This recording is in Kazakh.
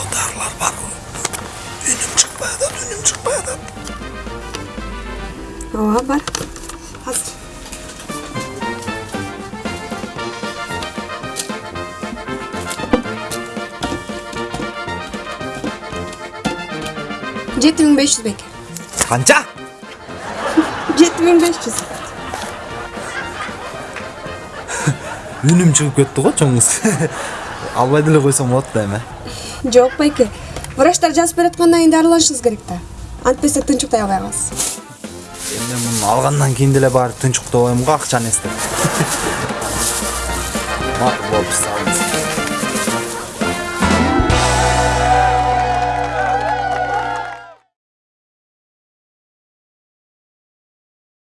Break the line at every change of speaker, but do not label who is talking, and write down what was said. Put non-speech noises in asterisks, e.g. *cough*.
сол дарылар бар ғой үнім
шықпай
жатады үнім шықпай жатады ооба бар азыр жеті мың бес жүз
бәке қанша жеті мың бес жүз үнім шығып кетті ғой чоңыз албай деле койсоң болот да эми.
Жок байке. Врачтар жазып бераткандан кийин дарыланышыңыз керек да. Антпесе тынчуктай албай каласыз.
Эми муну алгандан кийин деле барып тынчуктобойм го акчаны эстеп *laughs* макул болуп салдым